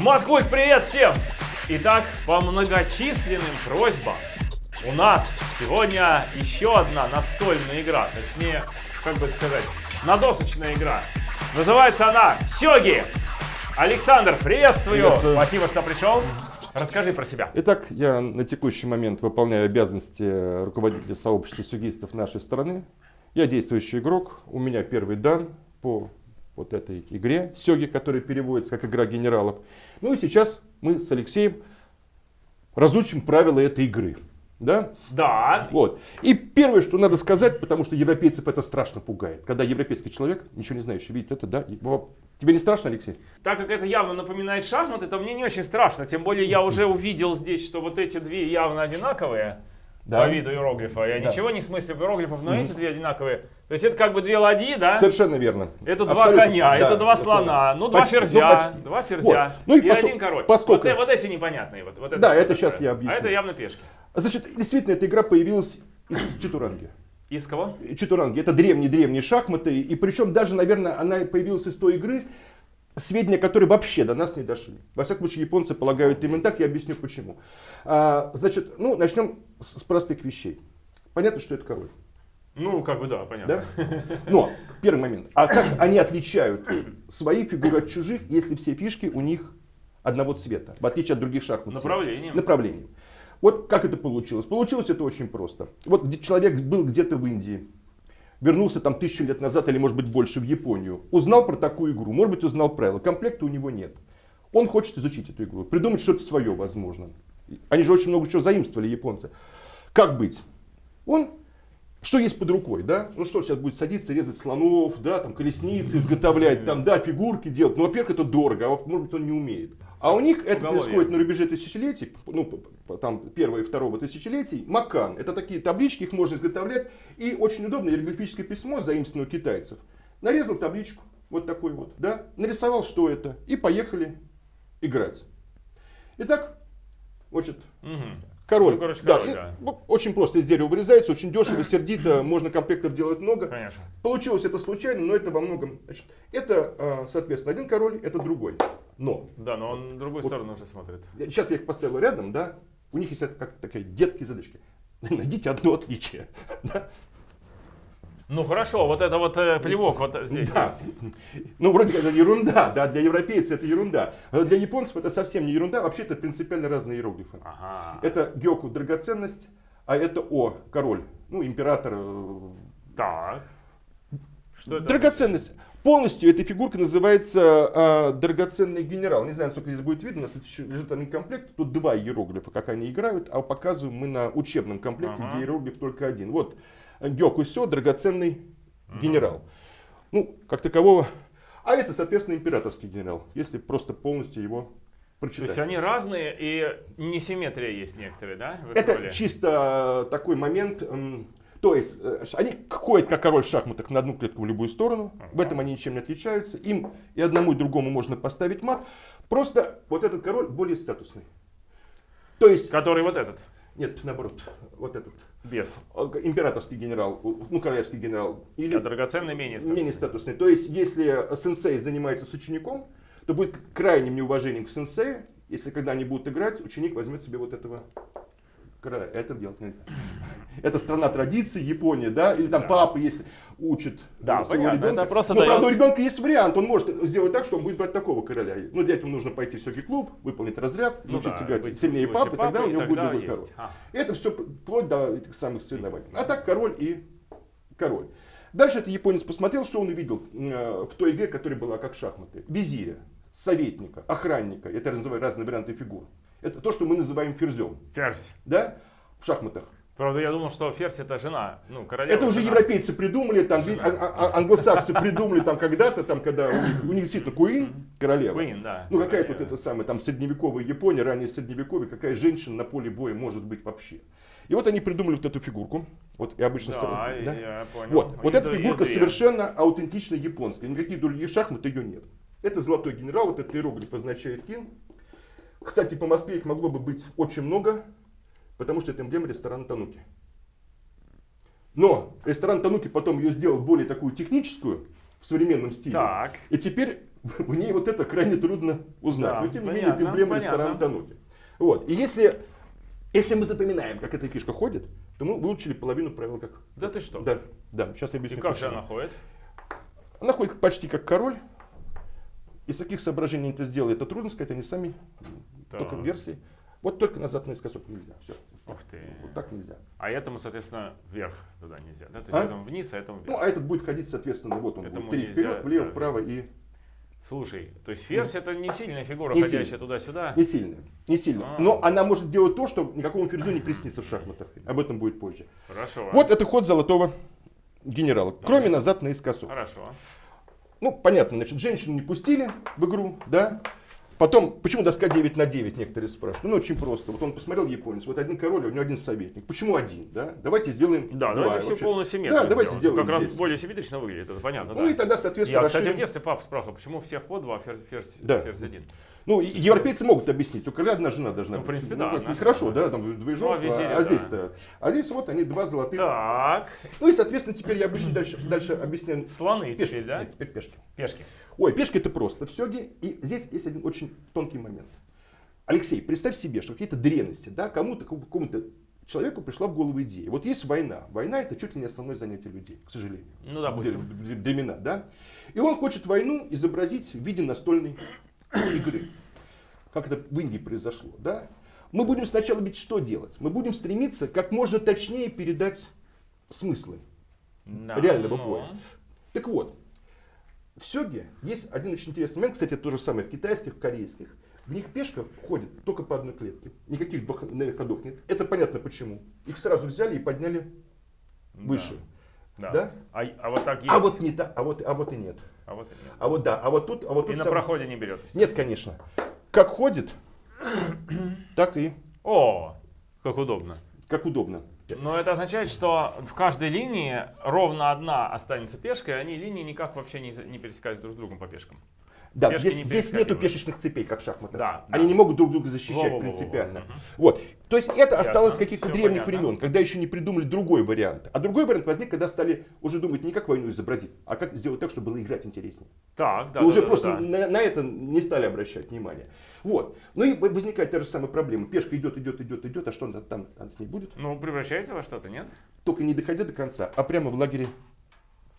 Маткульт, привет всем! Итак, по многочисленным просьбам у нас сегодня еще одна настольная игра, точнее, как бы это сказать, надосочная игра. Называется она Сёги. Александр, приветствую! Приветствую. Спасибо, что пришел. Расскажи про себя. Итак, я на текущий момент выполняю обязанности руководителя сообщества сюгистов нашей страны. Я действующий игрок, у меня первый дан по вот этой игре Сёги, которая переводится как игра генералов. Ну и сейчас мы с Алексеем разучим правила этой игры. Да? Да. Вот. И первое, что надо сказать, потому что европейцев это страшно пугает. Когда европейский человек, ничего не знающий, видит это, да? Тебе не страшно, Алексей? Так как это явно напоминает шахматы, то мне не очень страшно. Тем более я уже увидел здесь, что вот эти две явно одинаковые Да. по виду иероглифа. Я Да. ничего не смыслю в иероглифов, но эти две одинаковые. То есть это как бы две ладьи, да? Совершенно верно. Это два Абсолютно. коня, Да, это два слона, ну два Почти, ну, ферзя, почти. два ферзя Вот. Ну и и посо- один король. поскольку- Вот, э- вот эти непонятные. Вот, вот Да, что это щас я объясню. А это явно пешки. Значит, действительно, эта игра появилась из Чатуранги. Из кого? Чатуранги. Это древние-древние шахматы. И причем даже, наверное, она появилась из той игры, сведения, которые вообще до нас не дошли. Во всяком случае, японцы полагают именно так, я объясню почему. А, значит, ну, начнем с с простых вещей. Понятно, что это король. Ну, как бы да, понятно. Да? Но, первый момент. А как они отличают свои фигуры от чужих, если все фишки у них одного цвета, в отличие от других шахмат? Направлением. Направлением. Вот как это получилось? Получилось это очень просто. Вот человек был где-то в Индии, вернулся там тысячу лет назад или может быть больше в Японию, узнал про такую игру, может быть узнал правила, комплекта у него нет. Он хочет изучить эту игру, придумать что-то свое, возможно. Они же очень много чего заимствовали, японцы. Как быть? Он, что есть под рукой, да? Ну что, сейчас будет садиться, резать слонов, да, там колесницы изготовлять, там, да, фигурки делать. Ну, во-первых, это дорого, а может быть, он не умеет. А у них это происходит на рубеже тысячелетий, ну, там, первого и второго тысячелетий, макан. Это такие таблички, их можно изготовлять. И очень удобно, иероглифическое письмо, заимствованное у китайцев. Нарезал табличку, вот такой вот, да, нарисовал, что это, и поехали играть. Итак, значит, Мгм. король. Ну, короче, да, король, и, да. ну, очень просто из дерева вырезается, очень дешево, сердито, можно комплектов делать много. Конечно. Получилось это случайно, но это во многом... Значит, это, а, соответственно, один король, это другой. Но, Да, но он в другую Вот. сторону уже смотрит. сейчас я их поставил рядом, да, у них есть как такие детские задачки. Найдите одно отличие. Да? Ну хорошо, вот это вот э, плевок вот здесь Да. есть. Ну, вроде как это ерунда, да, для европейцев это ерунда. А для японцев это совсем не ерунда, вообще это принципиально разные иероглифы. Ага. Это гёку драгоценность, а это о король, ну император. э, Так. Что это? Драгоценность. Полностью эта фигурка называется а, драгоценный генерал. Не знаю, сколько здесь будет видно, у нас тут еще лежит один комплект. Тут два иероглифа, как они играют, а показываем мы на учебном комплекте, Ага. где иероглиф только один. Вот Гёку Сё, драгоценный генерал. Ну, как такового. А это, соответственно, императорский генерал, если просто полностью его То прочитать. есть они разные и несимметрия есть некоторые, да? Это чисто э, такой момент. То есть э, они ходят как король в шахматах на одну клетку в любую сторону. В этом они ничем не отличаются. Им и одному, и другому можно поставить мат. Просто вот этот король более статусный. То есть, Который вот этот, нет, наоборот, вот этот без. э, императорский генерал, ну, королевский генерал. Или А драгоценный менее статусный. менее статусный. То есть, если сенсей занимается с учеником, то будет крайним неуважением к сенсею, если когда они будут играть, ученик возьмет себе вот этого Это делать нельзя. Это страна традиций, Япония, да, или там Да. папа, если учит Да, своего понятно, ребенка. это просто Но, правда, у дает- ребенка есть вариант, он может сделать так, что он будет брать такого короля. Ну, для этого нужно пойти в сёги клуб, выполнить разряд, Ну научиться да, играть сильнее лучше папы, тогда у него будет другой есть. король. А. Это все вплоть до этих самых соревнований. А так король и король. Дальше этот японец посмотрел, что он увидел э, в той игре, которая была как шахматы. Визиря, советника, охранника. Это я называю разные варианты фигур. Это то, что мы называем ферзем. Ферзь. Да? В шахматах. Правда, я думал, что ферзь это жена. Ну, королева. Это уже жена. европейцы придумали, там, Жена. а- а- а- англосаксы придумали там когда-то, там, когда у них, у них действительно Куин, королева. Queen, да. Ну какая тут это самая, там средневековая Япония, ранее средневековье, какая женщина на поле боя может быть вообще. И вот они придумали вот эту фигурку. Вот и обычно Да, с- да? я понял. Вот, вот И эта и фигурка две. совершенно аутентично японская. Никаких других шахмат ее нет. Это золотой генерал, вот этот иероглиф означает кин. Кстати, по Москве их могло бы быть очень много, потому что это эмблема ресторана Тануки. Но ресторан Тануки потом ее сделал более такую техническую, в современном стиле. Так. И теперь в ней вот это крайне трудно узнать. Да, Но тем не менее, эмблема понятно. ресторана Тануки. Вот. И если, если мы запоминаем, как эта фишка ходит, то мы выучили половину правил как. Да ты что? Да, да, сейчас я И объясню. как же она ходит? Она ходит почти как король. Из каких соображений это сделали, это трудно сказать, они сами, только Так. версии. Вот только назад наискосок нельзя. Все. Ух ты. Вот так нельзя. А этому, соответственно, вверх туда нельзя. Да? То есть А? этому вниз, а этому вверх. Ну, а этот будет ходить, соответственно, вот он Этому будет три нельзя, вперед, влево, да. вправо и Слушай, то есть ферзь это не сильная фигура, Не ходящая сильная. туда-сюда. не сильно. Не сильно. А. Но она может делать то, что никакому ферзю не приснится в шахматах. Об этом будет позже. Хорошо. Вот это ход золотого генерала. Кроме назад наискосок. Хорошо. Ну, понятно, значит, женщину не пустили в игру, да? Потом, почему доска 9 на 9, некоторые спрашивают. Ну, очень просто. Вот он посмотрел японец, вот один король, а у него один советник. Почему один, да? Давайте сделаем Да, два. давайте все полностью симметрично Да, давайте сделаем, как раз здесь. более симметрично выглядит, это понятно, Ну да. и тогда, соответственно, Я, кстати, в расширим. детстве папа спрашивал, почему всех по два, ферзь, ферзь, Да. ферзь один. Ну, европейцы могут объяснить, у короля одна жена должна Ну, в быть. принципе, да, как- одна и хорошо, да, там двоеженство, Ну, а а, да. здесь-то. А здесь вот они два золотых. Так, Ну и, соответственно, теперь я обычно дальше, дальше объясняю. слоны Пешки, теперь, да? Нет, теперь пешки. Пешки. Ой, пешки это просто все. И здесь есть один очень тонкий момент. Алексей, представь себе, что какие-то древности, да, кому-то, какому-то человеку пришла в голову идея. Вот есть война. Война это чуть ли не основное занятие людей, к сожалению. Ну, допустим. В в времена, да. И он хочет войну изобразить в виде настольной игры. Как это в Индии произошло, да. Мы будем сначала ведь что делать? Мы будем стремиться как можно точнее передать смыслы Да. реального Ну, боя. Так вот, в сёге есть один очень интересный момент, кстати, то же самое в китайских, в корейских. В них пешка ходит только по одной клетке. Никаких двухходных ходов нет. Это понятно почему. Их сразу взяли и подняли выше. Да. Да? А, а вот так есть. А вот не так, а вот, а вот и нет. А вот и нет. А вот да, а вот тут, а вот И тут на сам- проходе не берет. Нет, конечно. Как ходит, так и О, как удобно. Как удобно. Но это означает, что в каждой линии ровно одна останется пешкой, и они линии никак вообще не, не пересекаются друг с другом по пешкам. Да, Пешки здесь, не здесь нету пешечных цепей, как в шахматах. Да, Они да. не могут друг друга защищать Во-во-во-во. принципиально. Мгм. Вот. То есть это осталось с каких-то древних понятно. времен, когда еще не придумали другой вариант. А другой вариант возник, когда стали уже думать не как войну изобразить, а как сделать так, чтобы было играть интереснее. Так, да. И уже да, да, просто да. На, на это не стали обращать внимание. Вот. Ну и возникает та же самая проблема. Пешка идет, идет, идет, идет, а что там она с ней будет? Ну, превращается во что-то, нет? Только не доходя до конца, а прямо в лагере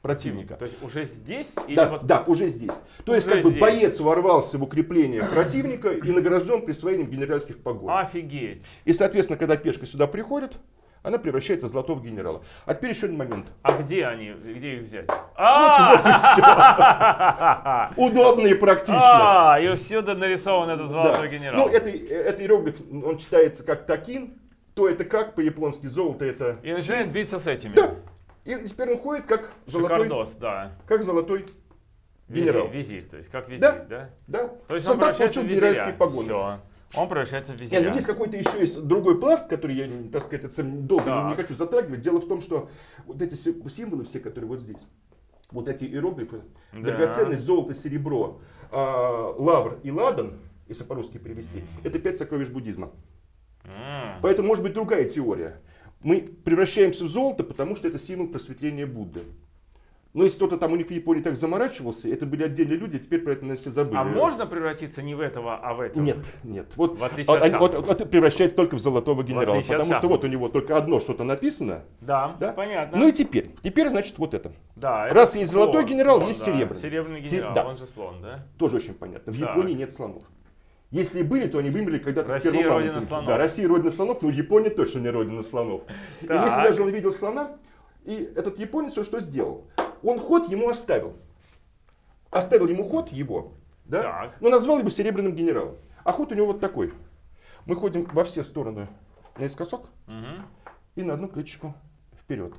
противника. То есть уже здесь или Да, вот да, уже здесь. То есть Уже как бы здесь. боец ворвался в укрепление противника и награжден присвоением генеральских погон. Офигеть. И, соответственно, когда пешка сюда приходит, она превращается в золотого генерала. А теперь еще один момент. А где они? Где их взять? Вот, А! вот и все. Удобно и практично. А, и всюду нарисован этот золотой генерал. Ну, это, это иероглиф, он читается как такин. То это как по-японски, золото это... И начинает биться с этими. Да. И теперь он ходит как золотой, Шикардос, да. как золотой Визирь, генерал. визирь, то есть как визирь, Да. да? Да. То есть он Солдат превращается получил генеральские погоны. Все. Он превращается в Не, визиря. ну здесь какой-то еще есть другой пласт, который я, так сказать, это долго не- не хочу затрагивать. Дело в том, что вот эти си- символы все, которые вот здесь, вот эти иероглифы, Да. драгоценность, золото, серебро, а, лавр и ладан, если по-русски перевести, это пять сокровищ буддизма. М. Поэтому может быть другая теория. Мы превращаемся в золото, потому что это символ просветления Будды. Но если кто-то там у них в Японии так заморачивался, это были отдельные люди, а теперь про это наверное, все забыли. А можно превратиться не в этого, а в этого? Нет, нет. Вот, В отличие а- от шахмат. вот, вот это превращается только в золотого генерала, от потому что вот у него только одно что-то написано. Да, Да? понятно. Ну и теперь, теперь значит вот это. да, это раз есть слон, золотой генерал, слон, есть да. серебряный. Серебряный Се- генерал, да. он же слон, да? Тоже очень понятно. В Так. Японии нет слонов. Если и были, то они вымерли когда-то Россия с первого родина слонов. Да, Россия родина слонов, но Япония точно не родина слонов. И если даже он видел слона, и этот японец он что сделал? Он ход ему оставил. Оставил ему ход его, да? Так. но назвал его серебряным генералом. А ход у него вот такой. Мы ходим во все стороны наискосок и на одну клеточку вперед.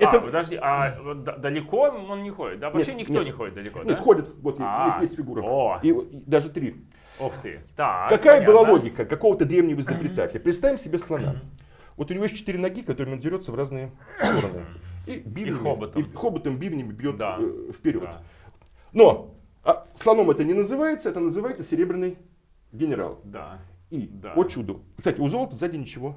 А, подожди, а вот д- далеко он не ходит? Да, вообще Нет, никто нет. не ходит далеко, Нет, да? ходит, вот А, есть, есть фигура. о. И, и даже три. Ух ты. Так, Какая понятно. была логика какого-то древнего изобретателя? Представим себе слона. Вот у него есть четыре ноги, которыми он дерется в разные стороны. И, бивнями, хоботом. и хоботом, бивнями бьет Да. э, вперед. Да. Но а слоном это не называется, это называется серебряный генерал. Да. И, Да. о чудо, кстати, у золота сзади ничего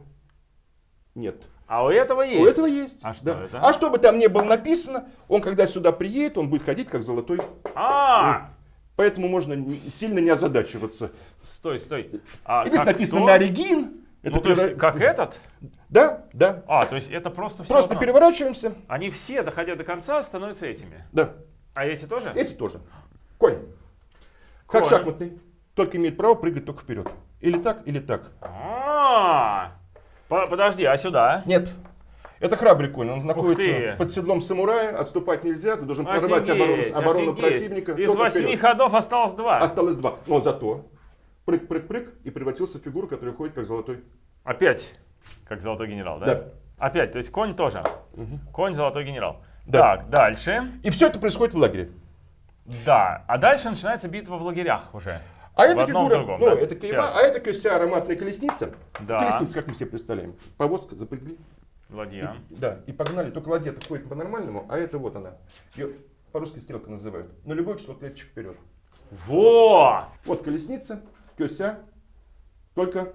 нет. А у этого есть? У этого есть. А что да. это? А что бы там ни было написано, он когда сюда приедет, он будет ходить как золотой А, Поэтому можно сильно не озадачиваться. Стой, стой. А Здесь как написано кто? на оригин. Это Ну, то есть, как этот? Да, да. А, то есть это просто все Просто переворачиваемся. Они все, доходя до конца, становятся этими. Да. А эти тоже? Эти тоже. Конь. Как Конь. шахматный. Только имеет право прыгать только вперед. Или так, или так. А, по- подожди, а сюда? Нет. Это храбрый конь. Он находится под седлом самурая. Отступать нельзя. Ты должен прорывать оборону, Офигеть, оборону офигеть. противника. Из восьми вперед. ходов осталось два. Осталось два. Но зато прыг-прыг-прыг и превратился в фигуру, которая ходит как золотой. Опять, как золотой генерал, да? Да. Опять, то есть конь тоже. Конь золотой генерал. Да. Так, дальше. И все это происходит в лагере. Да, а дальше начинается битва в лагерях уже. А в фигура, другом, ну, да. это кайма, Щас. а это вся ароматная колесница. Да. Колесница, как мы себе представляем. Повозка запрягли. Ладья. Да, и погнали. Только ладья ходит по-нормальному, а это вот она. Ее по-русски стрелка называют. На любой число клеточек вперед. Во! Вот колесница, кёся. Только...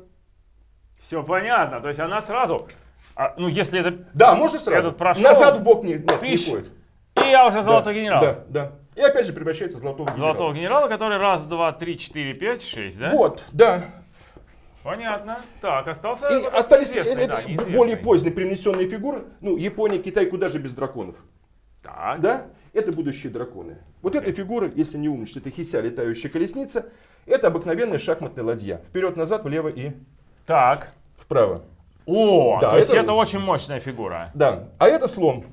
Все понятно. То есть она сразу. а, ну, если это. Да, можно сразу. Этот прошел. Назад в бок не, нет, не Тыщ. ходит. И я уже золотой Да, генерал. Да, да. И опять же превращается в золотого генерала. Золотого генерала, который раз, два, три, четыре, пять, шесть, да? Вот, да. Понятно. Так, остался. И остались э, да, это неизвестный. более поздние привнесенные фигуры. Ну, Япония, Китай, куда же без драконов? Так. Да? Это будущие драконы. Вот эта фигура, если не умничать, это хися, летающая колесница. Это обыкновенная шахматная ладья. Вперед-назад, влево и Так. вправо. О, Да, то есть это- это очень мощная фигура. Да. А это слон.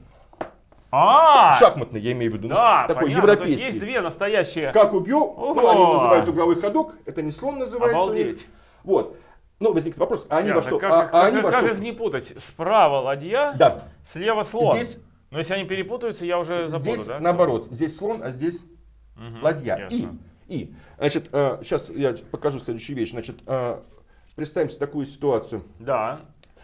А, Шахматный, я имею в виду. да, такой понятно. То есть европейский. есть две настоящие. Как угю, ну, они называют угловой ходок. Это не слон называется. Обалдеть. Вот. Ну, возникнет вопрос, а они во что? как, а- их- а как- они во как их не путать? Справа ладья, Да. слева слон. Здесь, Но если они перепутаются, я уже забуду, здесь да? наоборот. Здесь слон, а здесь Мгм, ладья. И, ясно. и, значит, сейчас я покажу следующую вещь. Значит, э, представим себе такую ситуацию. Да,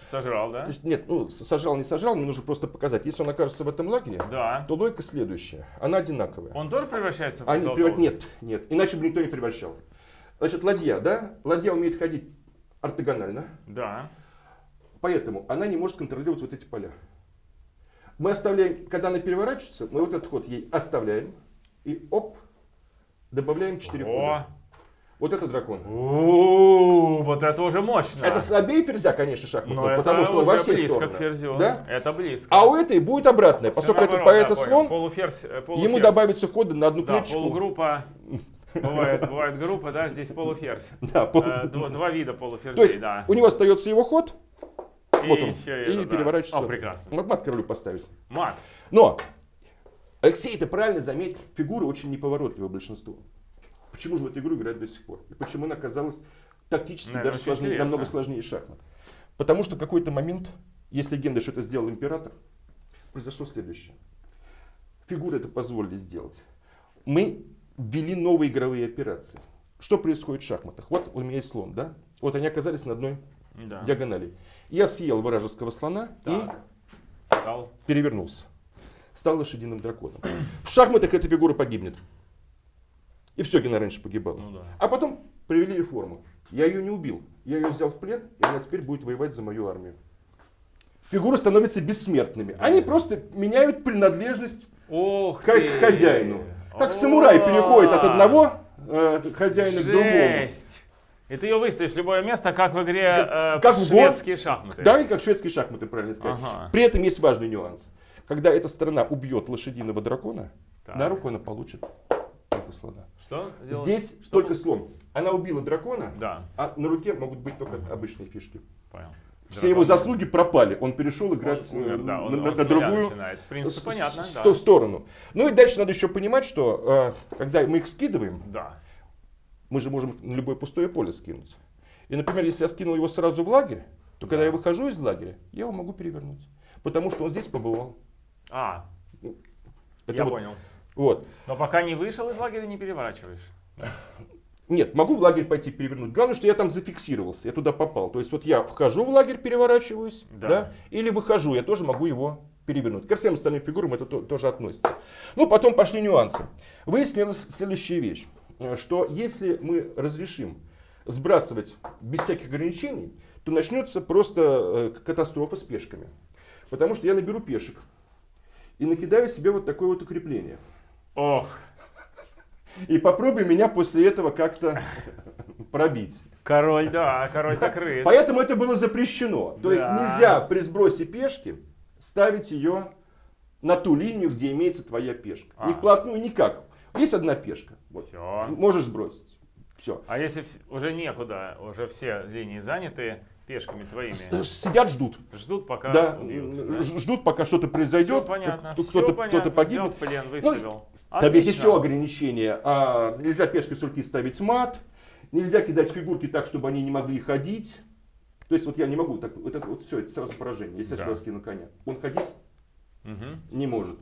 сожрал, да? Нет, ну, с- сажал, не сажал, мне нужно просто показать. Если он окажется в этом лагере, Да. то логика следующая. Она одинаковая. Он тоже превращается в Они преврат- Нет, нет. Иначе бы никто не превращал. Значит, ладья, да? Ладья умеет ходить ортогонально, Да. поэтому она не может контролировать вот эти поля. Мы оставляем, когда она переворачивается, мы вот этот ход ей оставляем и оп, добавляем 4 О, хода. Вот это дракон. У, вот это уже мощно. Это слабее ферзя, конечно, шахматного, Но потому что во все близко стороны. к ферзю. Да? Это близко. А у этой будет обратное. Поскольку это поэта да, слон, Полуферзь, э, ему полуферзь. добавятся ходы на одну Да, клеточку. полугруппа. Бывает, бывает группа, да, здесь полуферзь. Да, пол- Э, Два, два вида То полуферзей, есть да. у него остается его ход, И вот он, еще и это, да. переворачивается. О, прекрасно. Мат, мат королю поставить. Мат. Но, Алексей, ты правильно заметил, фигура очень неповоротливая большинство. Почему же в эту игру играть до сих пор? И почему она оказалась тактически Наверное, даже сложнее, интересно. намного сложнее шахмат? Потому что в какой-то момент, есть легенда, что это сделал император, произошло следующее. Фигуры это позволили сделать. Мы ввели новые игровые операции. Что происходит в шахматах? Вот у меня есть слон, да? Вот они оказались на одной Да. диагонали. Я съел вражеского слона и Так. Стал. перевернулся. Стал лошадиным драконом. В шахматах эта фигура погибнет. И все, Гена раньше погибала. Ну да. А потом провели реформу. Я ее не убил. Я ее взял в плен, и она теперь будет воевать за мою армию. Фигуры становятся бессмертными. Они просто меняют принадлежность Ох к хозяину. Как самурай переходит от одного э, хозяина к другому. И ты ее выставишь в любое место, как в игре э, как в шведские шахматы. Да, как шведские шахматы, правильно сказать. Ага. При этом есть важный нюанс. Когда эта сторона убьет лошадиного дракона, Так. на руку она получит только слона. Что делать? Здесь Что только слон. Она убила дракона, Да, а на руке могут быть только обычные фишки. понял. Все его заслуги пропали. Он перешел играть Он умер, э, да, он- на, он на другую с- понятно, да. сторону. Ну и дальше надо еще понимать, что э, когда мы их скидываем, Да. мы же можем на любое пустое поле скинуть. И, например, если я скинул его сразу в лагерь, то когда я выхожу из лагеря, я его могу перевернуть. Потому что он здесь побывал. А, Это я вот- понял. Вот. Но пока не вышел из лагеря, не переворачиваешь. Нет, могу в лагерь пойти перевернуть. Главное, что я там зафиксировался, я туда попал. То есть вот я вхожу в лагерь, переворачиваюсь, Да. да. или выхожу, я тоже могу его перевернуть. Ко всем остальным фигурам это то- тоже относится. Ну, потом пошли нюансы. Выяснилась следующая вещь, что если мы разрешим сбрасывать без всяких ограничений, то начнется просто э, катастрофа с пешками. Потому что я наберу пешек и накидаю себе вот такое вот укрепление. Ох, И попробуй меня после этого как-то пробить. Король, да, король закрыт. Поэтому это было запрещено. То есть Да. нельзя при сбросе пешки ставить ее на ту линию, где имеется твоя пешка. А. Не вплотную, никак. Есть одна пешка. Вот. Все. Можешь сбросить. Все. А если уже некуда, уже все линии заняты пешками твоими, Сидят, ждут. ждут, пока Да, убьют, да? ждут, пока что-то произойдет, понятно, кто- кто-то понятно. кто-то погибнет. Взял плен, Ну, выставил. Там есть Отлично. еще ограничения. А, нельзя пешкой с руки ставить мат, нельзя кидать фигурки так, чтобы они не могли ходить. То есть вот я не могу так, вот это вот все, это сразу поражение. Если Да. я сюда скину коня, он ходить Мгм. не может.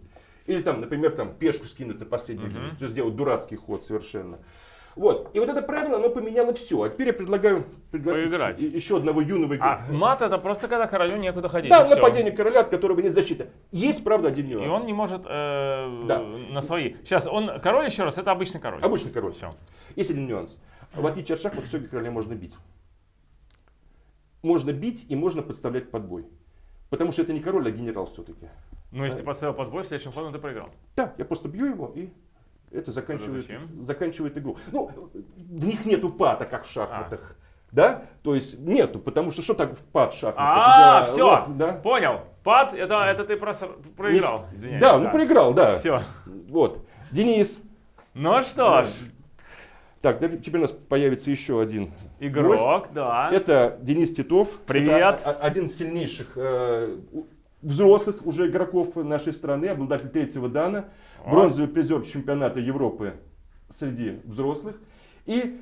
Или там, например, там пешку скинуть на последний, Мгм. то есть сделать дурацкий ход совершенно. Вот. И вот это правило, оно поменяло все. А теперь я предлагаю пригласить Поиграть. и- еще одного юного игрока. А мат это просто когда королю некуда ходить. Да, и нападение короля, от которого нет защиты. Есть, правда, один И нюанс. он не может э, Да. на свои. Сейчас, он король еще раз, это обычный король. Обычный король. Все. Есть один нюанс. В отличие от шахмат, все короля можно бить. Можно бить и можно подставлять под бой. Потому что это не король, а генерал все-таки. Ну, если ты поставил под бой, следующим ходом ты проиграл. Да, я просто бью его и это заканчивает, заканчивает игру. Ну, в них нету пата, как в шахматах. А. Да? То есть нету, потому что что так в пад шахматах? А, Да, все, вот, да. понял. Пад, это, это ты прос- проиграл. Извиняюсь. Да, ну проиграл, да. Все. Вот. Денис. Ну что ж, Так, да, теперь у нас появится еще один игрок, да. Это Денис Титов. Привет. Это один из сильнейших э, взрослых уже игроков нашей страны, обладатель третьего дана. Бронзовый призер чемпионата Европы среди взрослых. И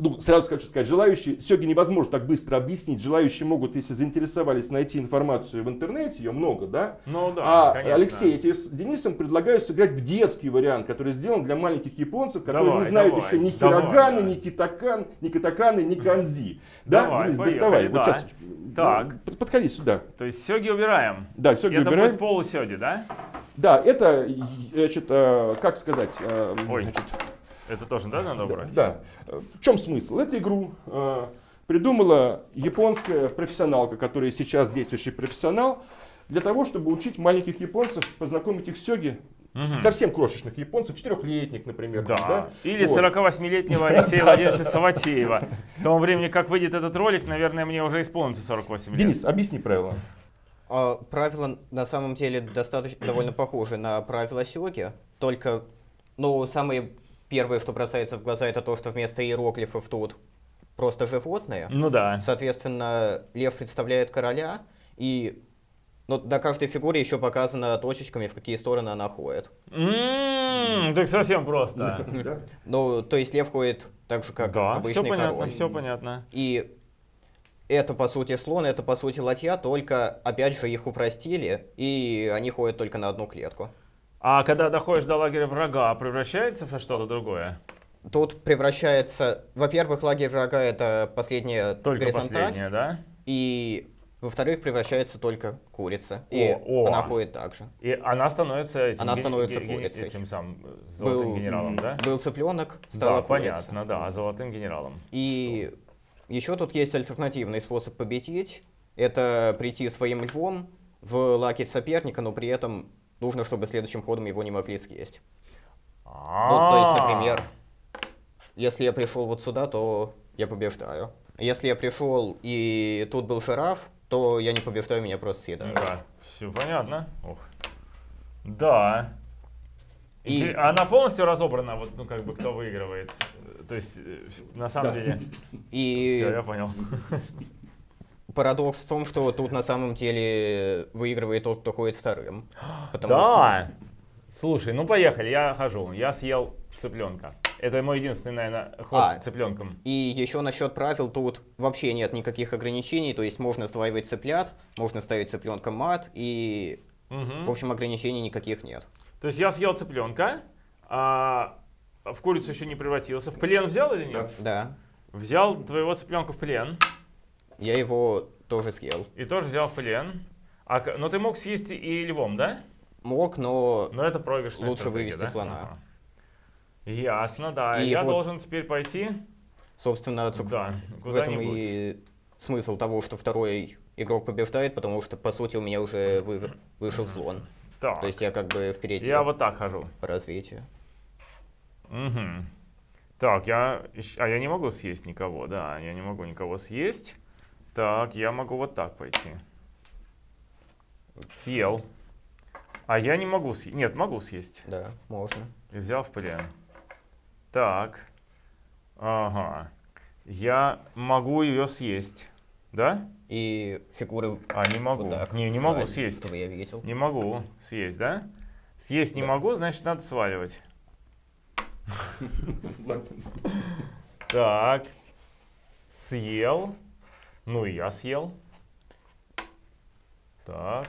ну, сразу хочу сказать, желающие, сегодня невозможно так быстро объяснить, желающие могут, если заинтересовались, найти информацию в интернете, ее много, да? Ну да, а конечно. Алексей, я тебе с Денисом предлагаю сыграть в детский вариант, который сделан для маленьких японцев, которые Давай, не знают давай, еще ни давай, хироганы, да. ни китакан, ни катаканы, ни канзи. Да, Давай, Денис, поехали, доставай. Вот да. сейчас. Так. ну, под- подходи сюда. То есть сёги убираем. Да, все это убираем. будет полусёги, да? Да, это, значит, э, как сказать, э, Ой, значит, Это тоже, да, надо убрать? Да. В чем смысл? Эту игру э, придумала японская профессионалка, которая сейчас действующий профессионал, для того, чтобы учить маленьких японцев, познакомить их с сёги, Мгм. совсем крошечных японцев, четырехлетних, например. Да. там, Или Вот. 48-летнего Алексея Владимировича Саватеева. К тому времени, как выйдет этот ролик, наверное, мне уже исполнится 48 лет. Денис, объясни правила. А, Правила на самом деле достаточно довольно похожи на правила сёги, только, ну, самое первое, что бросается в глаза, это то, что вместо иероглифов тут просто животные. Ну да. Соответственно, лев представляет короля, и ну, на каждой фигуре еще показано точечками, в какие стороны она ходит. М, Так совсем просто. Да? Ну, то есть лев ходит так же, как Да, все обычный понятно, король. все понятно. И это, по сути, слон, это, по сути, ладья, только, опять же, их упростили, и они ходят только на одну клетку. А когда доходишь до лагеря врага, превращается во что-то другое? Тут превращается, во-первых, лагерь врага это последняя Только горизонталь, последнее, да? и во-вторых, превращается только курица, и О, о. она ходит так же. И она становится этим, Она становится курицей. этим самым золотым Был- генералом, да? Был цыпленок, стала да, курица. понятно, да, золотым генералом. И еще тут есть альтернативный способ победить. Это прийти своим львом в лагерь соперника, но при этом нужно, чтобы следующим ходом его не могли съесть. Ну, то есть, А. например, если я пришел вот сюда, то я побеждаю. Если я пришел и тут был жираф, то я не побеждаю, меня просто съедают. Да, все понятно. Ух. Да. И- Она полностью разобрана, вот, ну, как бы, кто выигрывает. То есть, э, на самом Да. деле, И все, я понял. парадокс в том, что тут на самом деле выигрывает тот, кто ходит вторым. Потому что Да. Слушай, ну поехали, я хожу. Я съел цыпленка. Это мой единственный, наверное, ход А. цыпленком. И еще насчет правил тут вообще нет никаких ограничений, то есть можно сдваивать цыплят, можно ставить цыпленка мат, и, Мгм. в общем, ограничений никаких нет. То есть я съел цыпленка, а в курицу еще не превратился. В плен взял или нет? Да, Взял твоего цыпленка в плен я его тоже съел. и тоже взял в плен. А, но ты мог съесть и львом, да? Мог, но Но это проигрышная Лучше вывести да? слона. Ага. Ясно, да. И я вот- должен теперь пойти. собственно, Да, в этом и смысл того, что второй игрок побеждает, потому что, по сути, у меня уже вы- вышел слон. Так, То есть я как бы впереди я вот так хожу. по развитию. Мгм. Так, я... А я не могу съесть никого, да, я не могу никого съесть. Так, я могу вот так пойти. Съел. А я не могу съесть. Нет, могу съесть. Да, можно. И взял в плен. Так. Ага. Я могу ее съесть. Да? И фигуры А, не могу. вот так. Не, не могу Да, съесть. Я видел. Не могу съесть, да? Съесть не Да. могу, значит, надо сваливать. Так. Съел. Ну и я съел. Так.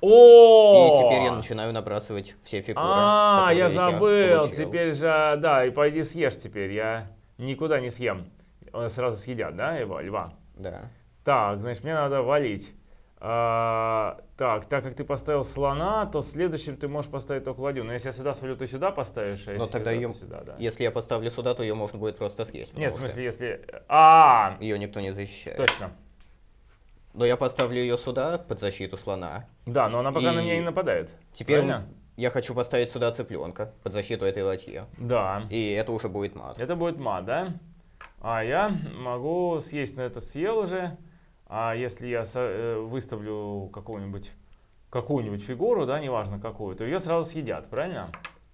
О! И теперь я начинаю набрасывать все фигуры. А, я забыл. Теперь же, да, и пойди съешь теперь. Я никуда не съем. Э, Сразу съедят, да, его, льва? Да. Так, значит, мне надо валить. А, так, так как ты поставил слона, то следующим ты можешь поставить только ладью. Но если я сюда свалю, ты сюда поставишь, а Но если тогда сюда, ее, то сюда, да. если я поставлю сюда, то ее можно будет просто съесть. Нет, в смысле, если... А, что ее никто не защищает. точно. Но я поставлю ее сюда под защиту слона. Да, но она пока на И меня не нападает. Теперь Правильно? я хочу поставить сюда цыпленка под защиту этой ладьи. Да. И это уже будет мат. Это будет мат, да? А я могу съесть, но это съел уже. А если я э, выставлю какую-нибудь какую-нибудь фигуру, да, неважно какую, то ее сразу съедят, правильно?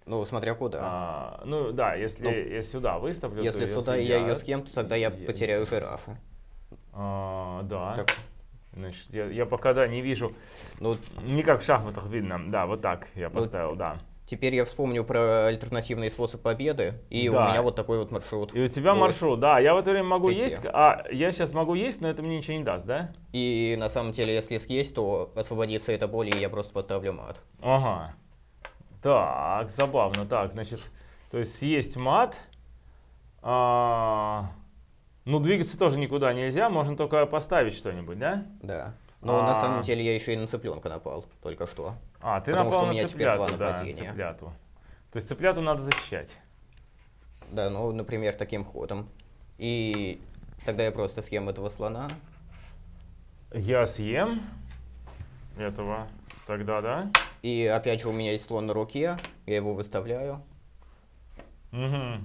Ну, смотря куда. А, ну да, если Ну, я сюда выставлю, Если сюда я ее съедят. съем, то тогда я Я- потеряю жирафа. А, да. Так, Значит, я, я пока да, не вижу, ну, не как в шахматах видно. Да, вот так я Ну, поставил, да. Теперь я вспомню про альтернативный способ победы, и у Да. меня вот такой вот маршрут. И у тебя Вот. маршрут, да, я в это время могу Пойти. есть, а я сейчас могу есть, но это мне ничего не даст, да? И на самом деле, если съесть, то освободится эта боль, и я просто поставлю мат. Ага. Так, забавно. Так, значит, то есть съесть мат. А, ну, двигаться тоже никуда нельзя, можно только поставить что-нибудь, да? Да. Но на А. самом деле я еще и на цыпленка напал, только что. А, ты Потому напал что у на меня теперь два цыпляту, да, нападения. цыпляту. То есть цыпляту надо защищать. Да, ну, например, таким ходом. И тогда я просто съем этого слона. Я съем этого тогда, да? И опять же у меня есть слон на руке, я его выставляю. Угу.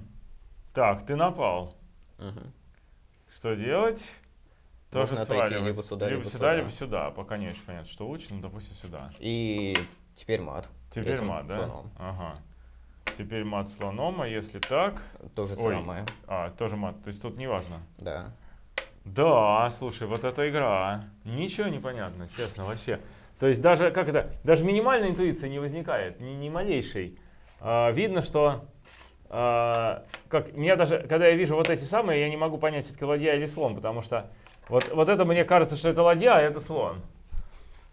Так, ты напал. Мгм. Что делать? Тоже Можно отойти сваливать. либо сюда, либо сюда, сюда. либо сюда. Пока не очень понятно, что лучше, но допустим сюда. И теперь мат. Теперь этим мат, да? слоном. Ага. Теперь мат слоном, а если так... То же Ой. самое. А, тоже мат, то есть тут не важно. Да. Да, слушай, вот эта игра. Ничего не понятно, честно, вообще. То есть даже, как это, даже минимальной интуиции не возникает, ни, ни малейшей. А, видно, что, а, как, меня даже, когда я вижу вот эти самые, я не могу понять, это ладья или слон, потому что вот, вот это мне кажется, что это ладья, а это слон.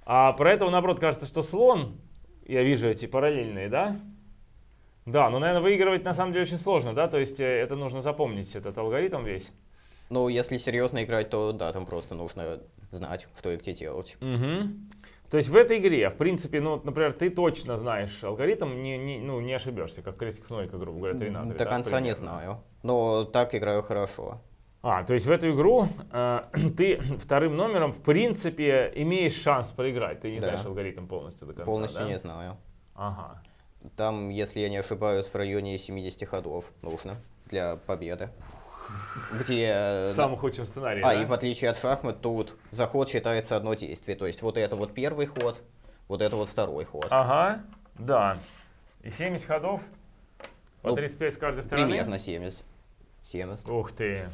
А про этого, наоборот, кажется, что слон, я вижу эти параллельные, да? Да, но, наверное, выигрывать на самом деле очень сложно, да? То есть э, это нужно запомнить, этот алгоритм весь. Ну, если серьезно играть, то да, там просто нужно знать, что и где делать. Угу. То есть в этой игре, в принципе, ну, например, ты точно знаешь алгоритм, не, не, ну, не ошибешься, как крестик нолика, грубо говоря, 3 на 3. До конца не знаю. Но так играю хорошо. А, то есть в эту игру э, ты вторым номером, в принципе, имеешь шанс проиграть. Ты не Да. знаешь алгоритм полностью до конца, Полностью да? не знаю. Ага. Там, если я не ошибаюсь, в районе 70 ходов нужно для победы. Где... э, В самом худшем сценарии, А, да? и в отличие от шахмат, тут заход считается одно действие. То есть вот это вот первый ход, вот это вот второй ход. Ага, да. И 70 ходов по Ну, 35 с каждой стороны? Примерно 70. 70. Ух ты.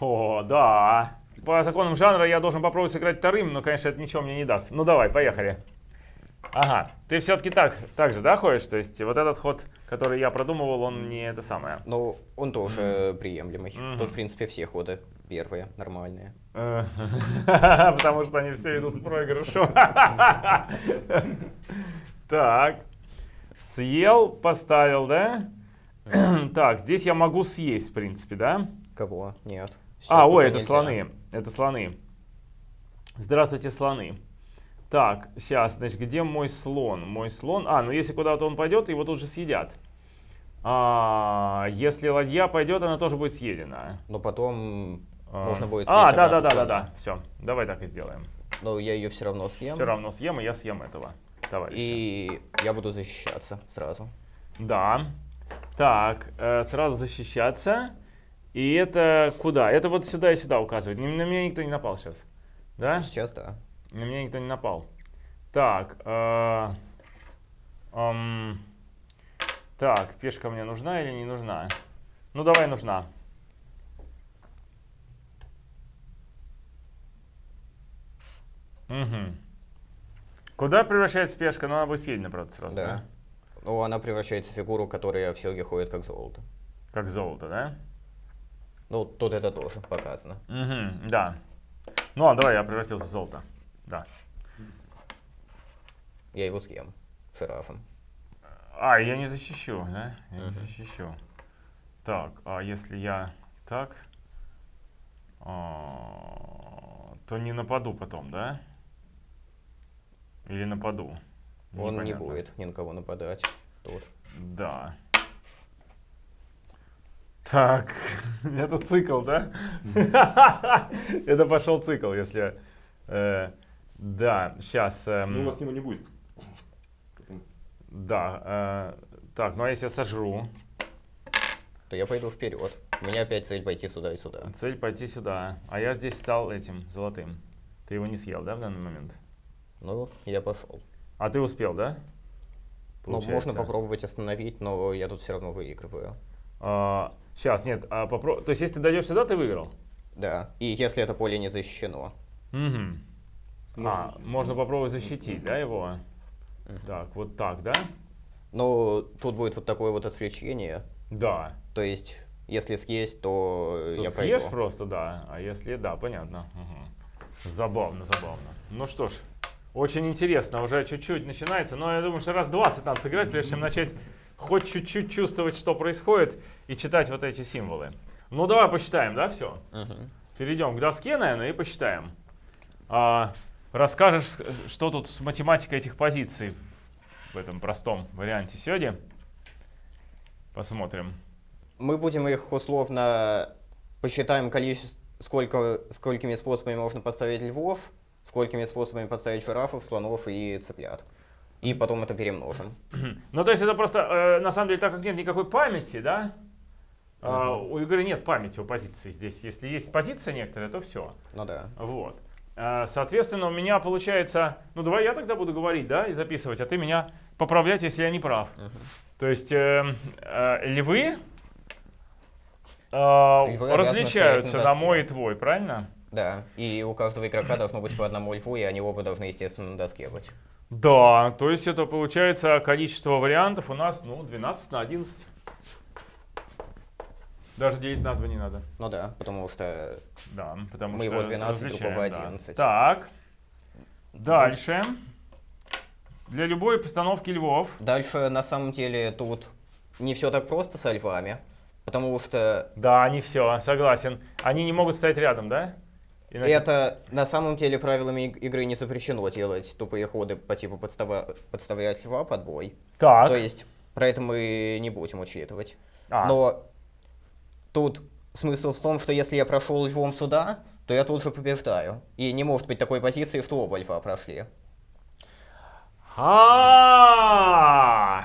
О, да. По законам жанра я должен попробовать сыграть вторым, но, конечно, это ничего мне не даст. Ну давай, поехали. Ага, ты все-таки так, так же, да, ходишь? То есть вот этот ход, который я продумывал, он не это самое. Ну, он тоже приемлемый. Мгм. Тут, в принципе, все ходы первые, нормальные. Э, Потому что они все идут к проигрышу. Так. Съел, поставил, да? Так, здесь я могу съесть, в принципе, да? Кого? Нет. Сейчас А, ой, это нельзя. слоны. Это слоны. Здравствуйте, слоны. Так, сейчас, значит, где мой слон? Мой слон. А, ну если куда-то он пойдет, его тут же съедят. А, если ладья пойдет, она тоже будет съедена. Но потом А, можно будет А, съесть да, да, обратно да, да, слона. да. Все, давай так и сделаем. Но я ее все равно съем. Все равно съем, и я съем этого товарища. И я буду защищаться сразу. Да. Так, э, сразу защищаться. И это куда? Это вот сюда и сюда указывает. На меня никто не напал сейчас. Да? Сейчас да. На меня никто не напал. Так. э, ам, так, пешка мне нужна или не нужна? Ну, давай нужна. Угу. Куда превращается пешка? Ну, она будет съедена, правда, сразу. Да. Ну, она превращается в фигуру, которая в серге ходит как золото. Как золото, да? Ну, тут это тоже показано. Угу, да. Ну, а давай я превратился в золото. Да. Я его съем. Шарафом. А, я не защищу, да? Я не защищу. Так, а если я так, а, то не нападу потом, да? Или нападу? Он не будет ни на кого нападать. Тут. Да. Так, это цикл, да? Это пошел цикл, если... э, Да, сейчас... Ну, у вас него не будет. Да, э, так, ну а если я сожру? То я пойду вперед. У меня опять цель пойти сюда и сюда. Цель пойти сюда. А я здесь стал этим, золотым. Ты его не съел, да, в данный момент? Ну, я пошел. А ты успел, да? Ну, можно Получается. попробовать остановить, но я тут все равно выигрываю. Сейчас, нет, а попро- То есть, если ты дойдешь сюда, ты выиграл? Да. И если это поле не защищено. Угу. А, можно попробовать защитить, да, его? Так, вот так, да? Но тут будет вот такое вот отвлечение. Да. То есть, если съесть, то, То я съешь пройду. просто, да. А если, да, понятно. Мгм. Забавно, забавно. Ну что ж, очень интересно, уже чуть-чуть начинается, но я думаю, что раз 20 надо сыграть, прежде чем начать хоть чуть-чуть чувствовать, что происходит, и читать вот эти символы. Ну давай посчитаем, да, все? Мгм. Перейдем к доске, наверное, и посчитаем. А, расскажешь, что тут с математикой этих позиций в этом простом варианте сёди? Посмотрим. Мы будем их условно посчитаем количество, сколько, сколькими способами можно поставить львов, сколькими способами поставить жирафов, слонов и цыплят. И потом это перемножим. Ну, то есть это просто, э, на самом деле, так как нет никакой памяти, да, а, у игры нет памяти у позиции здесь. Если есть позиция некоторая, то все. Ну да. Вот. А, Соответственно, у меня получается, ну давай я тогда буду говорить, да, и записывать, а ты меня поправлять, если я не прав. То есть э, э, львы, э, различаются на мой и твой, правильно? Да. И у каждого игрока должно быть по одному льву, и они оба должны, естественно, на доске быть. Да, то есть это получается количество вариантов у нас, ну, 12 на 11. Даже делить на 2 не надо. Ну да, потому что Да, потому Мы что его 12, различаем, другого да. 11. Так, дальше. Для любой постановки львов. дальше на самом деле тут не все так просто со львами, потому что Да, они все, согласен. Они не могут стоять рядом, да? Иначе- это на самом деле правилами иг- игры не запрещено делать тупые ходы по типу подстава- подставлять льва под бой. Так. То есть про это мы не будем учитывать. А. Но тут смысл в том, что если я прошел львом сюда, то я тут же побеждаю. И не может быть такой позиции, что оба льва прошли. А!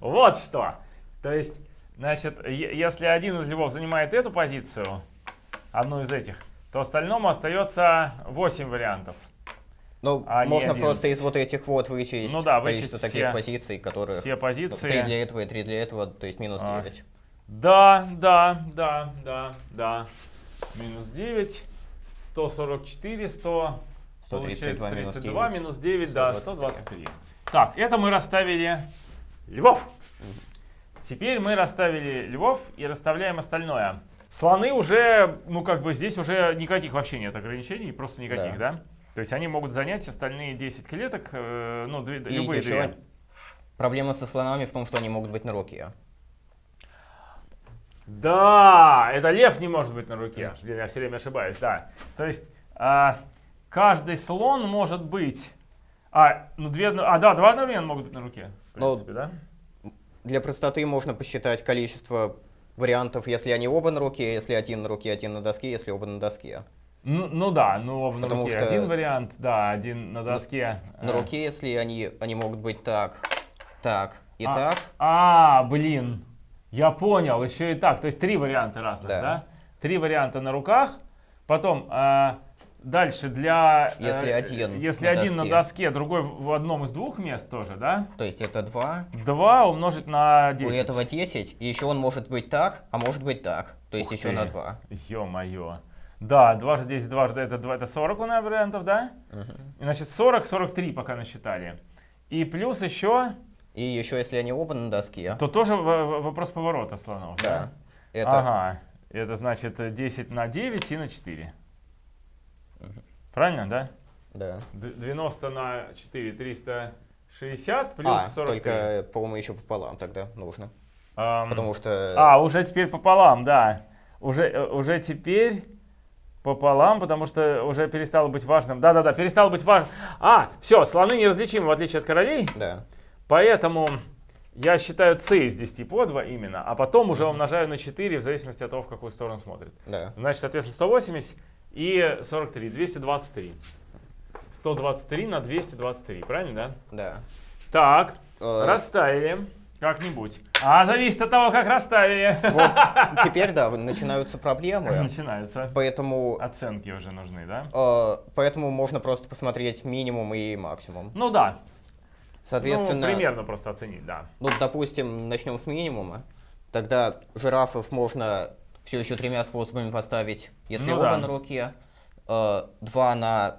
Вот что. То есть, значит, если один из львов занимает эту позицию, одну из этих, то остальному остается 8 вариантов. Ну, А можно 11. просто из вот этих вот вычесть Ну да, количество таких все- позиций, которых... Все позиции. Три для этого и три для этого, то есть минус А. 9. Да, да, да, да, да. Минус 9, 144, 100, 132 минус 32, 9, минус 9, да, 123. 123. Так, это мы расставили львов. Теперь мы расставили львов и расставляем остальное. Слоны уже, ну как бы здесь уже никаких вообще нет ограничений, просто никаких, да? То есть они могут занять остальные 10 клеток, э, ну, две- И любые еще две. проблема со слонами в том, что они могут быть на руке. Да, это лев не может быть на руке. Я все время ошибаюсь, да. То есть а, каждый слон может быть... А, ну две, а, да, два одновременно могут быть на руке. В Ну, принципе, да? Для простоты можно посчитать количество вариантов, если они оба на руке, если один на руке, один на доске, если оба на доске. Ну, ну да, ну оба на Потому руке. что- Один вариант, да, один на доске. На А, руке, если они, они могут быть так, так, Итак, А, блин, я понял, еще и так. То есть три варианта разных, да? Да. Три варианта на руках. Потом а, дальше для... э, Если один Если на один на доске. доске, другой в одном из двух мест тоже, да? то есть это 2. Два умножить на У 10. этого 10, и еще он может быть так, а может быть так. То есть Ух еще ты. на 2. Ё-моё. Да, дважды 10, дважды это, два- это 40 у нас вариантов, да? И, Значит, 40, 43 пока насчитали. И плюс еще, И еще если они оба на доске, то тоже вопрос поворота слонов, да, это Ага, это значит э, 10 на 9 и на 4. Правильно, да? да. Д- 90 на 4, 360 плюс а, 43. только, по-моему, еще пополам тогда нужно. Ам, Потому что... А, уже теперь пополам, да. Уже, э, уже теперь пополам, потому что уже перестало быть важным. Да-да-да, перестало быть важным. А, все, слоны неразличимы, в отличие от королей. Да. Поэтому я считаю c из 10 по 2 именно, а потом уже умножаю на 4 в зависимости от того, в какую сторону смотрит. Да. Значит, соответственно, 180 и 43, 223. 123 на 223, правильно, да? Да. Так, Э, расставили как-нибудь. А, зависит от того, как расставили. Вот теперь, да, начинаются проблемы. Начинаются. Поэтому, Оценки уже нужны, да? э, поэтому можно просто посмотреть минимум и максимум. Ну да. Соответственно, Ну, примерно просто оценить, да. ну, допустим, начнем с минимума. Тогда жирафов можно все еще тремя способами поставить, если Ну оба да. на руке. Э, на,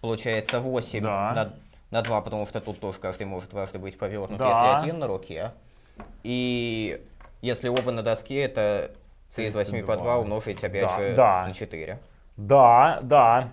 получается, 8 Да. на, на 2, потому что тут тоже каждый может дважды быть повернут, Да. если один на руке. И если оба на доске, это c из 8 по 2 32. умножить опять Да, же да. на 4. Да, да.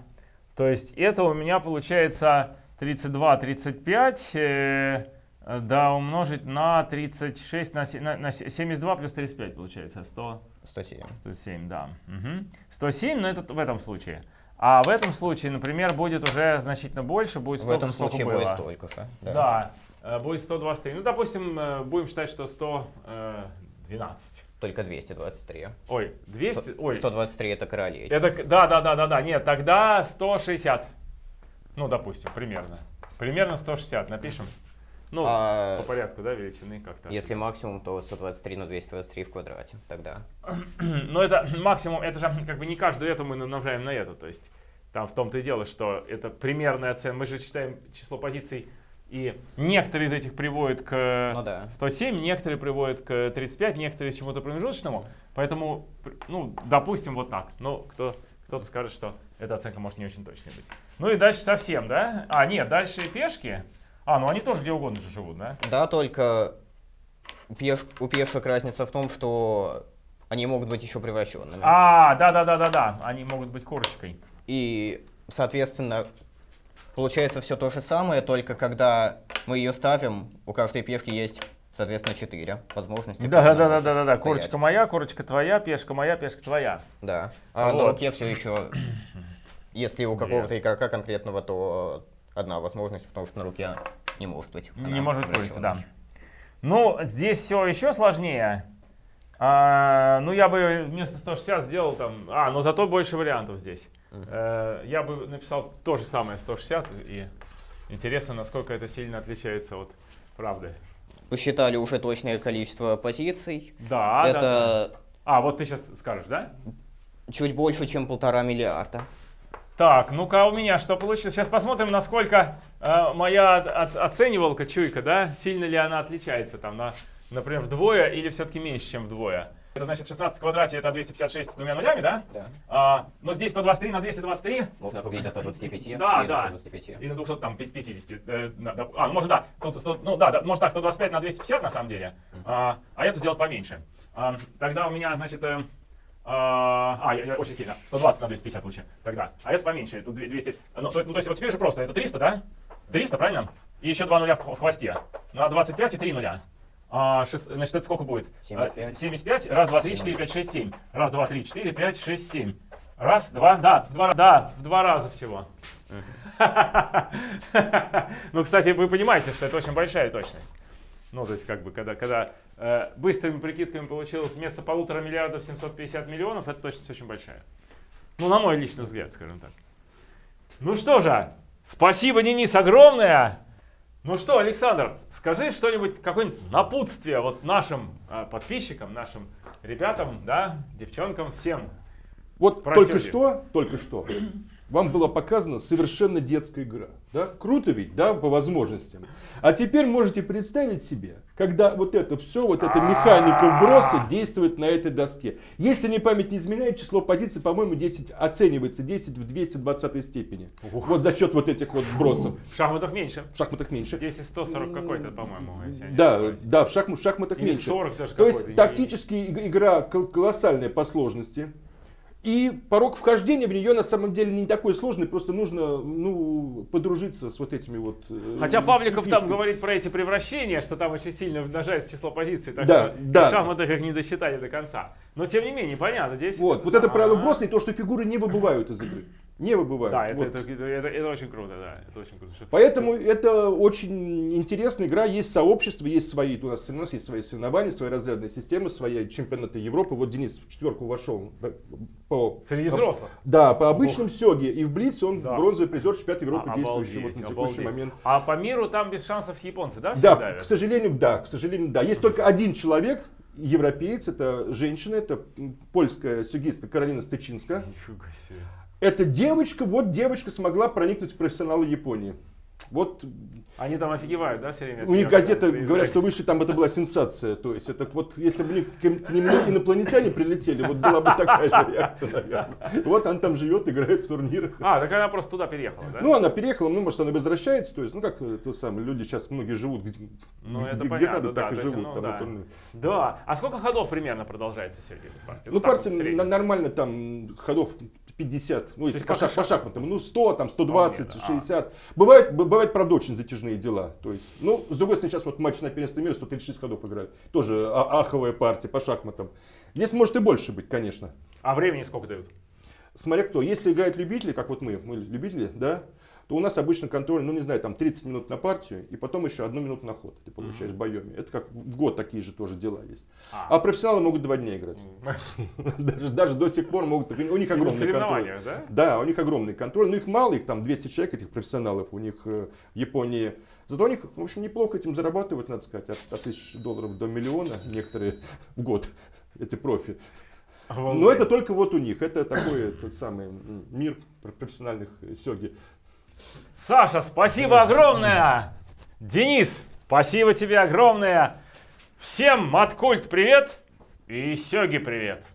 То есть это у меня получается 32, 35, э, э, да, умножить на 36, на, на, на се- 72 плюс 35 получается 100, 107. 107, да. Мгм. 107, но это в этом случае. А в этом случае, например, будет уже значительно больше, будет В столько, этом сколько случае было. будет столько же. Да, э, будет 123. Ну, допустим, э, будем считать, что 112. Только 223. Ой, 200, ой, 123 это королей. Это, да, да, да, да, да, нет, тогда 160. Ну, допустим, примерно. Примерно 160 напишем. Ну, А по порядку, да, величины как-то. если максимум, то 123 на 223 в квадрате. Тогда. Но это максимум, это же как бы не каждую эту мы намножаем на эту, то есть там в том-то и дело, что это примерная оценка. Мы же считаем число позиций, и некоторые из этих приводят к Ну да. 107, некоторые приводят к 35, некоторые к чему-то промежуточному. Поэтому, ну, допустим, вот так. Но кто, кто-то скажет, что эта оценка может не очень точной быть. Ну и дальше совсем, да? А, нет, дальше пешки. А, ну они тоже где угодно же живут, да? Да, только пеш- у пешек разница в том, что они могут быть еще превращенными. А, да-да-да-да-да, они могут быть корочкой. И, соответственно, получается все то же самое, только когда мы ее ставим, у каждой пешки есть, соответственно, 4 возможности. Да, да, да, да, да, да. Корочка моя, корочка твоя, пешка моя, пешка твоя. Да. А на Вот. руке все еще, если у какого-то игрока конкретного, то одна возможность, потому что на руке не может быть. Не может быть, да. Ну, здесь все еще сложнее. А, ну, я бы вместо 160 сделал там... А, но зато больше вариантов здесь. Э, я бы написал то же самое 160, и интересно, насколько это сильно отличается от правды. Посчитали уже точное количество позиций. Да, да, да. Это А, вот ты сейчас скажешь, да? чуть больше, чем полтора миллиарда. Так, ну-ка у меня что получилось? Сейчас посмотрим, насколько э, моя от- оценивалка, чуйка, да, сильно ли она отличается, там, на, например, вдвое или все-таки меньше, чем вдвое. Это значит 16 в квадрате это 256 с двумя нулями, да? Да. А, но здесь 123 на 223 Можно округлить до 125 Да, и да. 225. и на 200, там, 50. э, на- а, ну, можно, да, тут 100, ну да, да, можно так, 125 на 250 на самом деле, а, а эту сделать поменьше. А, тогда у меня, значит, э, а, а, я, очень сильно, 120 на 250 лучше, тогда. А это поменьше, тут 200, ну, то, ну, то есть вот теперь же просто, это 300, да? 300, правильно? И еще 2 нуля в, в хвосте. На 25 и 3 нуля. А, шест- значит, это сколько будет? 75. А, 75. Раз, два, три, четыре, пять, шесть, семь. Раз, два, три, четыре, пять, шесть, семь. Раз, два, да, два, да, в два раза всего. Ну, кстати, вы понимаете, что это очень большая точность. Ну, то есть, как бы, когда, когда быстрыми прикидками получилось вместо полутора миллиардов 750 миллионов, это точность очень большая. Ну, на мой личный взгляд, скажем так. Ну что же, спасибо, Денис, огромное. Ну что, Александр, скажи что-нибудь, какое-нибудь напутствие вот нашим э, подписчикам, нашим ребятам, да, девчонкам, всем. Вот Про только что, только что вам была показана совершенно детская игра. Да? Круто ведь, да, по возможностям. А теперь можете представить себе, когда вот это все, вот эта механика вброса действует на этой доске. Если не память не изменяет, число позиций, по-моему, 10 оценивается 10 в 220 степени. Вот за счет вот этих вот сбросов. В шахматах меньше. В шахматах меньше. 10 140 какой-то, по-моему, Да, да, в, шахм- в шахматах Или меньше. 40 даже То есть тактически иг- игра кол- колоссальная по сложности. И порог вхождения в нее на самом деле не такой сложный, просто нужно ну, подружиться с вот этими вот... э, Хотя Павликов там фишками. говорит про эти превращения, что там очень сильно умножается число позиций, так Да, что да. шахматах их не досчитали до конца. Но тем не менее, понятно, здесь... Вот, вот это правило Ага. броса и то, что фигуры не выбывают из игры. Не выбывают. Да, это, Вот. это, это, это- это очень круто, да, это очень круто. Поэтому это очень интересная игра, есть сообщество, есть свои, у нас, у нас есть свои соревнования, свои разрядные системы, свои чемпионаты Европы. Вот Денис в четверку вошел по... Среди взрослых. Да, по обычным сёге. И в Блице он Да. бронзовый призер чемпионата Европы, А, действующий обалдеть, вот на текущий обалдеть. момент. А по миру там без шансов японцы, да? все Да, давят? к сожалению, да, к сожалению, да. Есть только один человек, европеец, это женщина, это польская сюгистка Каролина Стычинска. Нифига себе. Эта девочка, вот девочка смогла проникнуть в профессионалы Японии. Вот Они там офигевают, да, все время? у них приезжают? говорят, что вышли там, это была сенсация. То есть это вот, если бы к, к ним инопланетяне прилетели, вот была бы такая же реакция, наверное. Вот она там живет, играет в турнирах. А, так она просто туда переехала, да? Ну, она переехала, ну, может, она возвращается, то есть, ну, как это самое, люди сейчас многие живут, где, Ну, где- это где понятно, надо, да, так и то есть, живут. ну, там, да. вот Да. А сколько ходов примерно продолжается эта партия? Ну, вот партия в среднем. на- нормально там ходов 50, ну, если по, и по шах- шахматам, ну, 100, там, 120, Вполне, да. 60. Бывает, б- бывает, правда, очень затяжные дела. То есть, ну, с другой стороны, сейчас вот матч на первенство мира 136 ходов играют. Тоже а- аховая партия по шахматам. Здесь может и больше быть, конечно. А времени сколько дают? Смотря кто. Если играют любители, как вот мы, мы любители, да, то у нас обычно контроль, ну не знаю, там 30 минут на партию, и потом еще одну минуту на ход ты получаешь в боеме. Это как в год такие же тоже дела есть. А. А профессионалы могут два дня играть. Даже, даже до сих пор могут, у них огромный контроль. да? Да, у них огромный контроль, но их мало, их там 200 человек, этих профессионалов у них э, в Японии. Зато у них, в общем, неплохо этим зарабатывают, надо сказать, от 100 тысяч долларов до миллиона некоторые в год, эти профи. Но это только вот у них, это такой тот самый мир профессиональных э, сёги. Саша, спасибо огромное! Денис, спасибо тебе огромное! Всем Маткульт привет и Сёги привет!